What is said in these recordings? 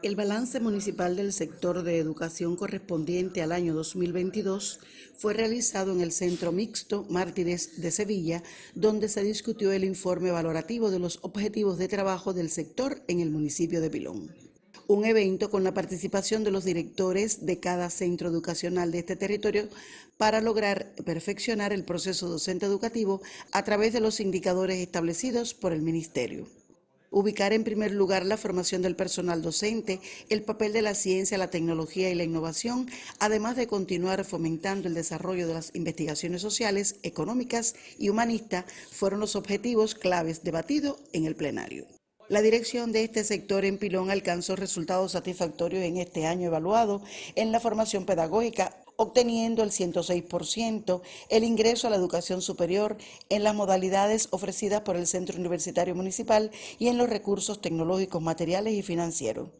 El balance municipal del sector de educación correspondiente al año 2022 fue realizado en el Centro Mixto Mártires de Sevilla, donde se discutió el informe valorativo de los objetivos de trabajo del sector en el municipio de Pilón. Un evento con la participación de los directores de cada centro educacional de este territorio para lograr perfeccionar el proceso docente educativo a través de los indicadores establecidos por el Ministerio. Ubicar en primer lugar la formación del personal docente, el papel de la ciencia, la tecnología y la innovación, además de continuar fomentando el desarrollo de las investigaciones sociales, económicas y humanistas, fueron los objetivos claves debatidos en el plenario. La dirección de este sector en Pilón alcanzó resultados satisfactorios en este año evaluado en la formación pedagógica, obteniendo el 106%, el ingreso a la educación superior en las modalidades ofrecidas por el Centro Universitario Municipal y en los recursos tecnológicos, materiales y financieros.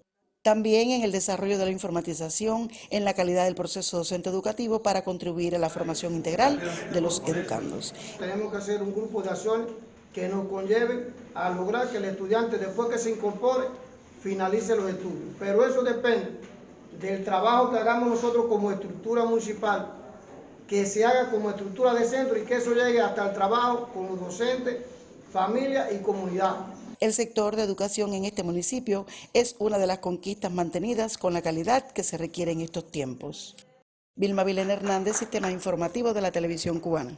También en el desarrollo de la informatización, en la calidad del proceso docente educativo para contribuir a la formación integral de los educandos. Tenemos que hacer un grupo de acciones que nos conlleve a lograr que el estudiante después que se incorpore finalice los estudios. Pero eso depende del trabajo que hagamos nosotros como estructura municipal, que se haga como estructura de centro y que eso llegue hasta el trabajo con los docentes, familia y comunidad. El sector de educación en este municipio es una de las conquistas mantenidas con la calidad que se requiere en estos tiempos. Vilma Vilena Hernández, Sistema Informativo de la Televisión Cubana.